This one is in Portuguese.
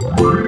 Música